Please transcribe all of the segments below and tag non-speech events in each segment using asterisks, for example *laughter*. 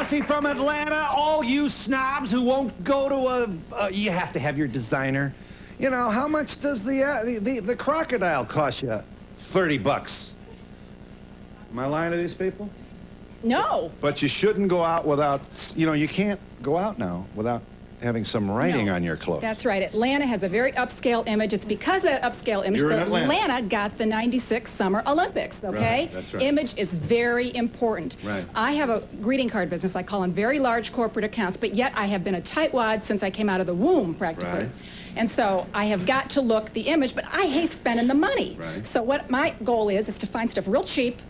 Rossi from Atlanta, all you snobs who won't go to a, uh, you have to have your designer. You know, how much does the, uh, the, the, the crocodile cost you? 30 bucks. Am I lying to these people? No. But you shouldn't go out without, you know, you can't go out now without having some writing No. on your clothes. That's right. Atlanta has a very upscale image. It's because of that upscale image that Atlanta. got the 96 Summer Olympics, okay? Right, that's right. Image is very important. Right. I have a greeting card business. I call on very large corporate accounts, but yet I have been a tightwad since I came out of the womb, practically. Right. And so I have got to look the image, but I hate spending the money. Right. So what my goal is, is to find stuff real cheap, Right.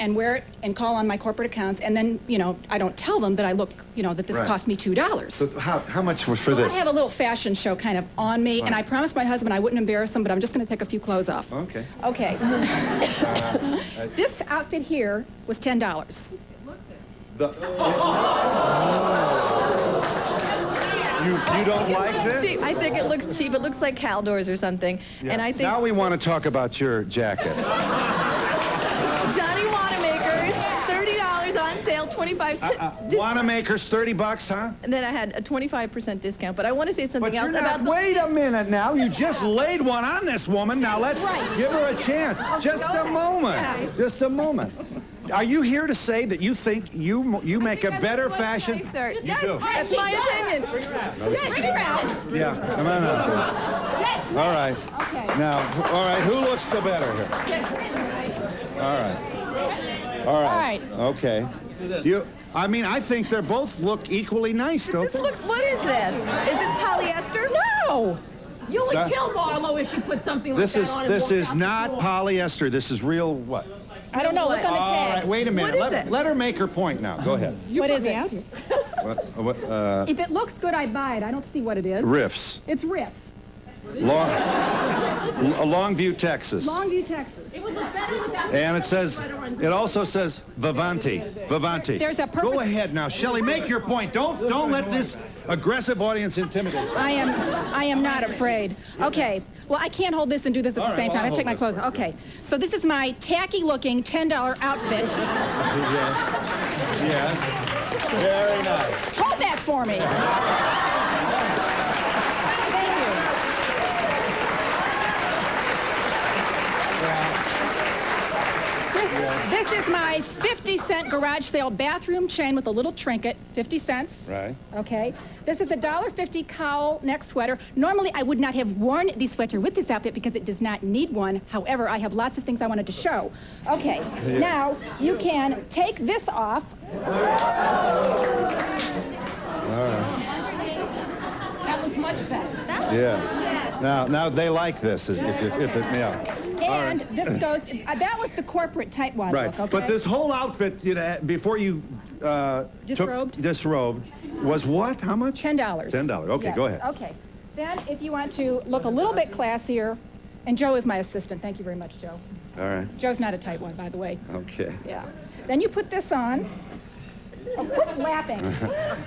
And wear it and call on my corporate accounts, and then, you know, I don't tell them that I look, you know, that this Right. cost me $2. So how, how much was for Well, this? I have a little fashion show kind of on me, and I promised my husband I wouldn't embarrass him, but I'm just going to take a few clothes off. Okay. Okay. *laughs* Uh, *laughs* this outfit here was $10. The, oh. you, you don't like this? Cheap. I think it looks cheap. It looks like Caldors or something. And I think Now we want to talk about your jacket. *laughs* 25 cents. Uh, Wanamaker's 30 bucks, huh? And then I had a 25% discount. But I want to say something But you're else not, about the... wait a minute now. You just laid one on this woman. Now let's Right. give her a chance. Just a moment. Just a moment. Are you here to say that you think you you make a better fashion? Nicer. You do. That's my opinion. Bring it around. Yeah, come on up here. All right. Okay. Now, all right, who looks the better here? All right. All right. All Okay. You, I mean, I think they both look equally nice, don't This they? looks... What is this? Is it polyester? No. You would Sir? kill Marlo if she put something like This that is on and this is not polyester. This is real what? I don't know. Look on the All tag. right, wait a minute. is Let, it? let her make her point now. Go ahead. What is it? What, what, uh, If it looks good, I buy it. I don't see what it is. riffs. It's Rips. Long, Longview, Texas. Longview, Texas. It would look better without And it says, it also says Vivanti. Vivanti. There's a purpose- Go ahead now, Shelley, make your point. Don't don't let this aggressive audience intimidate you. I am, I am not afraid. Okay, well, I can't hold this and do this at All the right, same well, time. I have to take my clothes off. Okay, so this is my tacky-looking $10 outfit. *laughs* Yes. Yes. Very nice. Hold that for me. *laughs* Thank you. This, is my 50 cent garage sale bathroom chain with a little trinket, 50 cents. Right. Okay. This is a $1.50 cowl neck sweater. Normally, I would not have worn the sweater with this outfit because it does not need one. However, I have lots of things I wanted to show. Okay. Now, you can take this off. All right. That was much better. That Yeah. Now, now they like this. If, if, if it, yeah. All And right. this *clears throat* goes, uh, that was the corporate tight tightwad Right. look, okay? But this whole outfit, you know, before you uh, Disrobed? took disrobed, was what? How much? $10. $10. Okay, Yes. go ahead. Okay. Then if you want to look a little bit classier, and Joe is my assistant. Thank you very much, Joe. All right. Joe's not a tight one, by the way. Okay. Yeah. Then you put this on. Oh, quit laughing. *laughs*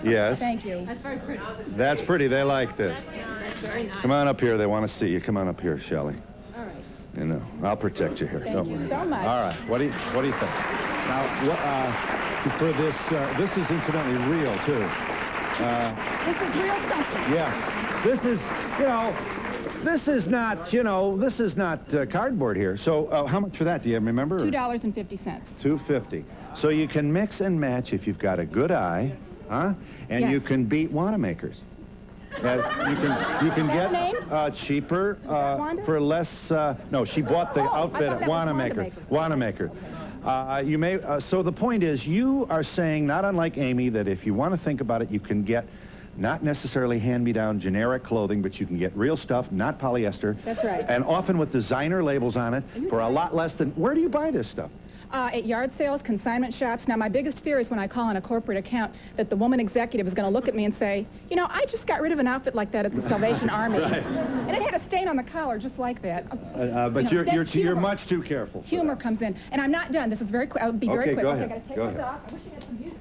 Yes. Thank you. That's very pretty. That's pretty. They like this. Nice. Come on up here. They want to see you. Come on up here, Shelley. All right. You know, I'll protect you here. Thank Don't you worry. so much. All right. What do you What do you think? Now, wha- uh, for this, uh, this is incidentally real too. Uh, This is real something. Yeah. This is, you know, this is not, you know, this is not uh, cardboard here. So, uh, how much for that? Do you remember? $2.50. Two fifty. So you can mix and match if you've got a good eye, huh? And you can beat Wanamaker's. Uh, you can you can get uh, cheaper uh, for less. Uh, no, she bought the Oh, outfit at Wanamaker. Wanamaker. Uh, you may. Uh, so the point is, you are saying, not unlike Amy, that if you want to think about it, you can get. Not necessarily hand-me-down generic clothing, but you can get real stuff, not polyester. That's right. And often with designer labels on it for a lot less than. Where do you buy this stuff? Uh, at yard sales, consignment shops. Now, my biggest fear is when I call on a corporate account that the woman executive is going to look at me and say, you know, I just got rid of an outfit like that at the Salvation *laughs* Army. Right. And it had a stain on the collar just like that. Uh, uh, but You know, you're you're you're much too careful. Humor that. comes in. And I'm not done. This is very quick. I'll be very Okay, quick. go okay, ahead. I gotta take Go this ahead. off. I wish you had some music.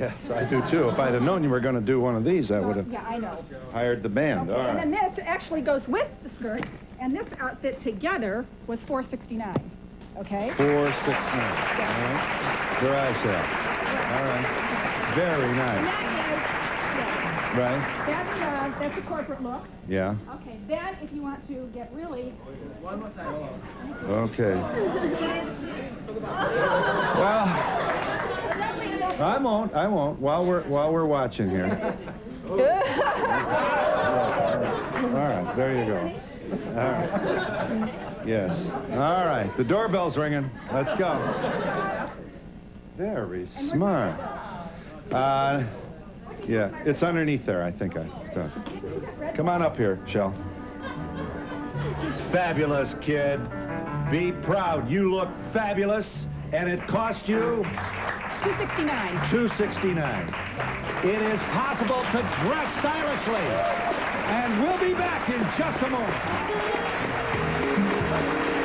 Yes, I do too. If I'd have known you were going to do one of these, I would have Yeah, I know. hired the band. All And then this actually goes with the skirt. And this outfit together was 469. Okay? Four, six, nine. All right. Garage sale. All right. Very nice. that is, Right? that's, uh, that's the corporate look. Yeah. Okay, then if you want to get really, Okay. Well, I won't. I won't. While we're while we're watching here. *laughs* All right. There you go. All right. Yes. All right. The doorbell's ringing. Let's go. Very smart. Uh, yeah, it's underneath there. I think I. So. Come on up here, Shell. Fabulous, kid. Be proud. You look fabulous, and it cost you 269. 269. It is possible to dress stylishly. And we'll be back in just a moment. Thank you.